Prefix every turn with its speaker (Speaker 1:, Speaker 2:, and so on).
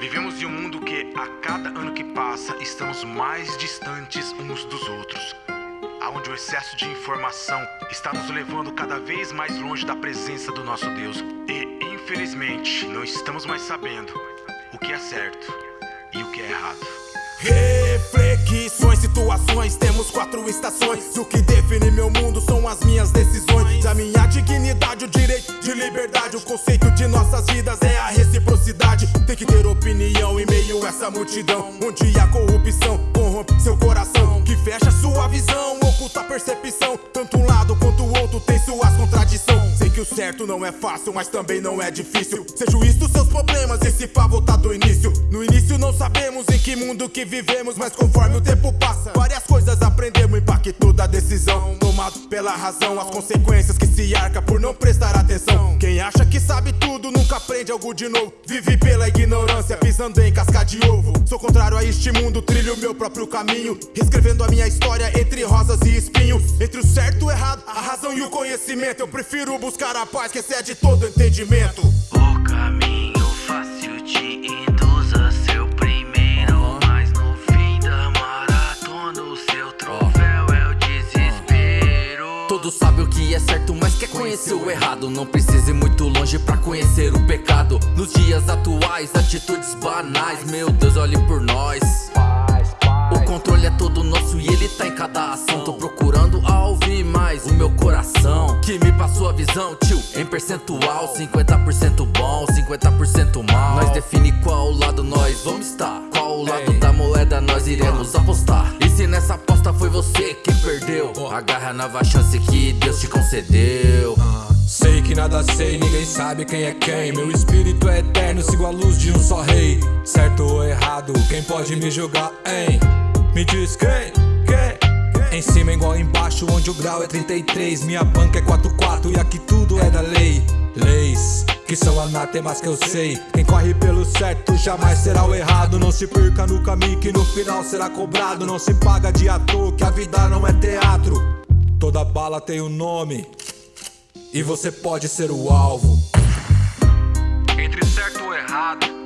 Speaker 1: Vivemos em um mundo que, a cada ano que passa, estamos mais distantes uns dos outros. Onde o excesso de informação está nos levando cada vez mais longe da presença do nosso Deus. E, infelizmente, não estamos mais sabendo o que é certo e o que é errado.
Speaker 2: Reflexões, situações, temos quatro estações. O que define meu mundo são as minhas decisões. A minha dignidade, o direito de liberdade. O conceito de nossas vidas é a opinião em meio a essa multidão. Onde a corrupção corrompe seu coração. Que fecha sua visão, oculta a percepção. Tanto um lado quanto o outro tem suas contradições. Que o certo não é fácil, mas também não é difícil. Ser juiz dos seus problemas e se pá voltar do início. No início não sabemos em que mundo que vivemos, mas conforme o tempo passa, várias coisas aprendemos. Impacto da decisão, tomado pela razão, as consequências que se arca por não prestar atenção. Quem acha que sabe tudo nunca aprende algo de novo. Vive pela ignorância, pisando em casca de ovo. Sou contrário a este mundo, trilho meu próprio caminho. Reescrevendo a minha história entre rosas e espinho. Entre o certo e o errado, a razão e o conhecimento. Eu prefiro buscar a paz que excede todo entendimento.
Speaker 3: O caminho fácil te induz a ser o primeiro. Mas no fim da maratona, o seu troféu é o desespero.
Speaker 4: Todos sabem o que é certo, mas quer conhecer o errado. Não precisa ir muito longe pra conhecer o pecado. Nos dias atuais, atitudes banais. Meu Deus, olhe por nós. O controle é todo nosso e ele tá em cada ação. Tô procurando o meu coração. Que me passou a visão, tio, em percentual. 50% bom, 50% mal. Nós define qual lado nós vamos estar. Qual lado da moeda nós iremos apostar. E se nessa aposta foi você quem perdeu, agarra a nova chance que Deus te concedeu.
Speaker 5: Sei que nada sei, ninguém sabe quem é quem. Meu espírito é eterno, sigo a luz de um só rei. Certo ou errado, quem pode me julgar, hein? Me diz quem? Em cima é igual embaixo, onde o grau é 33. Minha banca é 44 e aqui tudo é da lei. Leis que são anatemas que eu sei. Quem corre pelo certo jamais será o errado. Não se perca no caminho que no final será cobrado. Não se paga de ator, que a vida não é teatro. Toda bala tem um nome. E você pode ser o alvo.
Speaker 6: Entre certo ou errado,